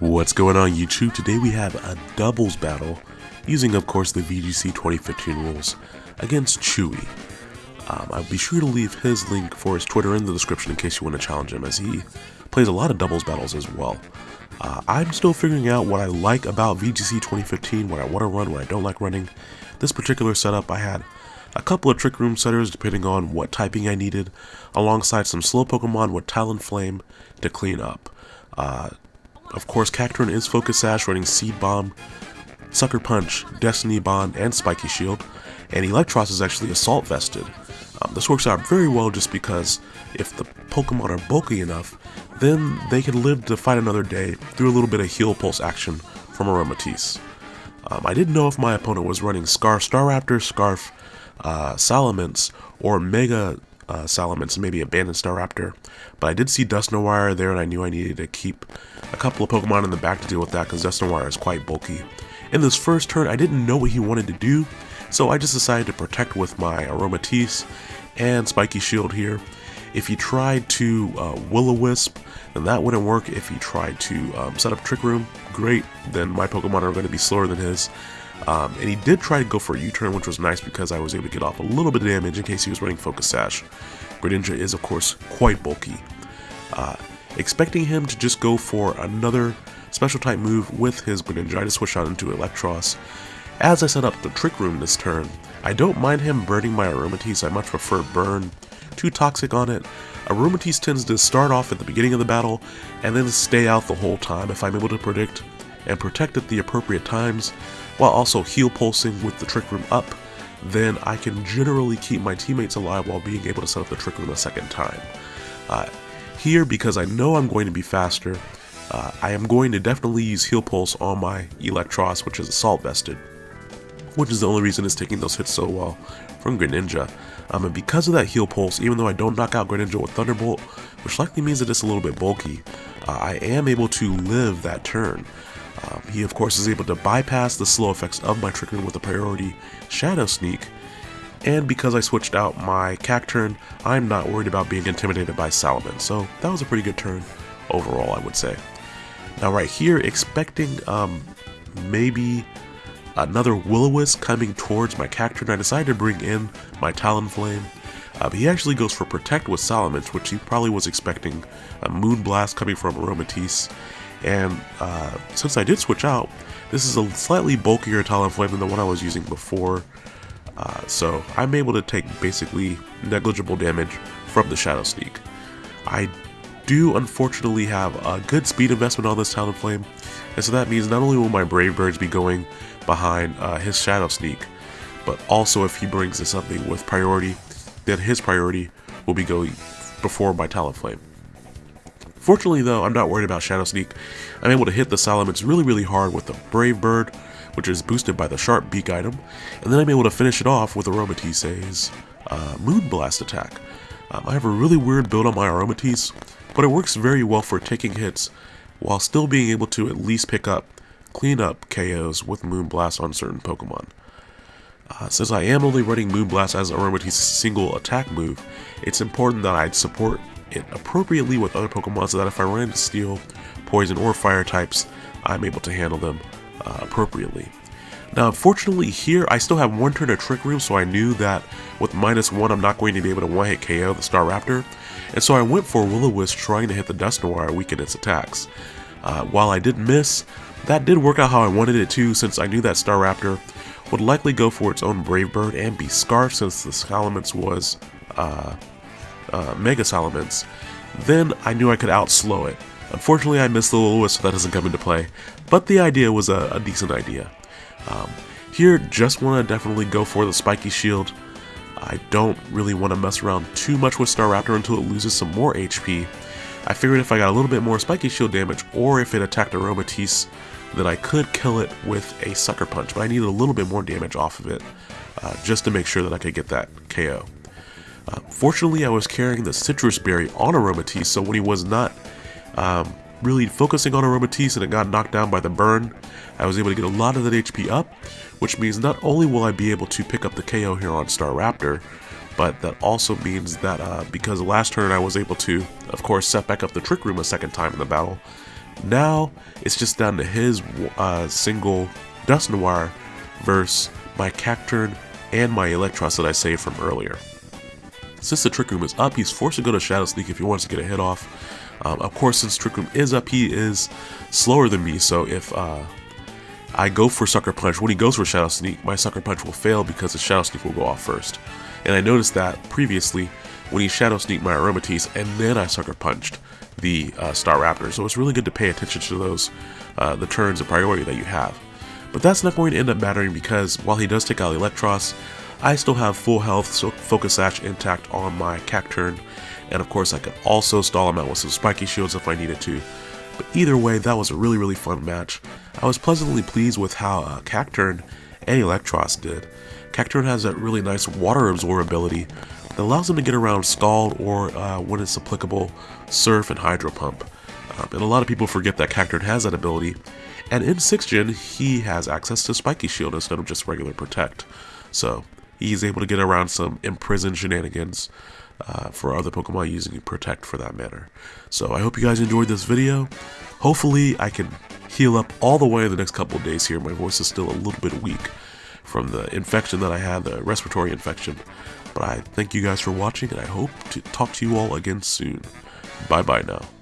What's going on YouTube? Today we have a doubles battle using of course the VGC 2015 rules against Chewy. Um, I'll be sure to leave his link for his Twitter in the description in case you want to challenge him as he plays a lot of doubles battles as well. Uh, I'm still figuring out what I like about VGC 2015, what I want to run, what I don't like running. This particular setup I had a couple of Trick Room setters depending on what typing I needed, alongside some slow Pokemon with Talonflame to clean up. Uh, of course, Cacturne is Focus Sash running Seed Bomb, Sucker Punch, Destiny Bond, and Spiky Shield, and Eelektross is actually Assault Vested. Um, this works out very well just because if the Pokemon are bulky enough, then they can live to fight another day through a little bit of Heal Pulse action from Aromatisse. Um, I didn't know if my opponent was running Scarf Staraptor, Scarf uh, Salamence, or Mega uh, Salamence, maybe Abandoned Staraptor. But I did see Dusknoir there, and I knew I needed to keep a couple of Pokemon in the back to deal with that, because Dusknoir is quite bulky. In this first turn, I didn't know what he wanted to do, so I just decided to protect with my Aromatisse and Spiky Shield here. If he tried to uh, Will-O-Wisp, then that wouldn't work. If he tried to um, set up Trick Room, great, then my Pokemon are going to be slower than his. Um, and he did try to go for a U-turn, which was nice because I was able to get off a little bit of damage in case he was running Focus Sash. Greninja is, of course, quite bulky. Uh, expecting him to just go for another special type move with his Greninja, I just switched out into Eelektross. As I set up the Trick Room this turn, I don't mind him burning my Aromatisse, I much prefer Burn. Too toxic on it. Aromatisse tends to start off at the beginning of the battle and then stay out the whole time if I'm able to predict and protect at the appropriate times while also heal pulsing with the Trick Room up, then I can generally keep my teammates alive while being able to set up the Trick Room a second time. Uh, here, because I know I'm going to be faster, uh, I am going to definitely use Heal Pulse on my Eelektross, which is Assault Vested, which is the only reason it's taking those hits so well from Greninja. Um, and because of that Heal Pulse, even though I don't knock out Greninja with Thunderbolt, which likely means that it's a little bit bulky, uh, I am able to live that turn. Um, he of course is able to bypass the slow effects of my Trick Room with a priority Shadow Sneak, and because I switched out my Cacturne, I'm not worried about being intimidated by Salamence, so that was a pretty good turn overall, I would say. Now right here, expecting um, maybe another Will-O-Wisp coming towards my Cacturne, I decided to bring in my Talonflame. Uh, he actually goes for Protect with Salamence, which he probably was expecting a Moonblast coming from Aromatisse, and uh, since I did switch out, this is a slightly bulkier Talonflame than the one I was using before. Uh, so I'm able to take basically negligible damage from the Shadow Sneak. I do unfortunately have a good speed investment on this Talonflame, and so that means not only will my Brave Birds be going behind uh, his Shadow Sneak, but also if he brings us something with priority, then his priority will be going before my Talonflame. Fortunately though, I'm not worried about Shadow Sneak. I'm able to hit the Salamence really really hard with the Brave Bird, which is boosted by the Sharp Beak item, and then I'm able to finish it off with Aromatisse's uh, Moonblast attack. Um, I have a really weird build on my Aromatisse, but it works very well for taking hits while still being able to at least pick up, clean up KOs with Moonblast on certain Pokemon. Uh, since I am only running Moonblast as Aromatisse's single attack move, it's important that I support it appropriately with other Pokemon so that if I run into Steel, Poison, or Fire types, I'm able to handle them uh, appropriately. Now, unfortunately here, I still have one turn of Trick Room, so I knew that with minus one, I'm not going to be able to one-hit KO the Staraptor, and so I went for Will-O-Wisp trying to hit the Dusknoir weaken its attacks. Uh, while I did miss, that did work out how I wanted it to, since I knew that Staraptor would likely go for its own Brave Bird and be Scarf since the Salamence was uh, uh, Mega Salamence, then I knew I could outslow it. Unfortunately, I missed the Lewis, so that doesn't come into play, but the idea was a, a decent idea. Um, here, just want to definitely go for the Spiky Shield. I don't really want to mess around too much with Staraptor until it loses some more HP. I figured if I got a little bit more Spiky Shield damage, or if it attacked Aromatisse, then I could kill it with a Sucker Punch, but I needed a little bit more damage off of it, uh, just to make sure that I could get that KO. Uh, fortunately, I was carrying the Sitrus Berry on Aromatisse, so when he was not um, really focusing on Aromatisse and it got knocked down by the burn, I was able to get a lot of that HP up, which means not only will I be able to pick up the KO here on Staraptor, but that also means that uh, because last turn I was able to, of course, set back up the Trick Room a second time in the battle, Now, it's just down to his uh, single Dusknoir versus my Cacturne and my Eelektross that I saved from earlier. Since the Trick Room is up, he's forced to go to Shadow Sneak if he wants to get a hit off. Um, of course, since Trick Room is up, he is slower than me, so if uh, I go for Sucker Punch, when he goes for Shadow Sneak, my Sucker Punch will fail because the Shadow Sneak will go off first. And I noticed that previously when he Shadow Sneaked my Aromatisse and then I Sucker Punched the uh, Staraptor. So it's really good to pay attention to those, uh, the turns of priority that you have. But that's not going to end up mattering because while he does take out Eelektross, I still have full health, so Focus Sash intact on my Cacturne, and of course I could also stall him out with some Spiky Shields if I needed to. But either way, that was a really, really fun match. I was pleasantly pleased with how uh, Cacturne and Eelektross did. Cacturne has that really nice water absorb ability that allows him to get around Scald or, uh, when it's applicable, Surf and Hydro Pump. Um, and a lot of people forget that Cacturne has that ability, and in 6th Gen, he has access to Spiky Shield instead of just regular Protect. So, he's able to get around some imprisoned shenanigans uh, for other Pokemon using Protect for that matter. So, I hope you guys enjoyed this video. Hopefully, I can heal up all the way in the next couple of days here. My voice is still a little bit weak from the infection that I had, the respiratory infection. But I thank you guys for watching, and I hope to talk to you all again soon. Bye bye now.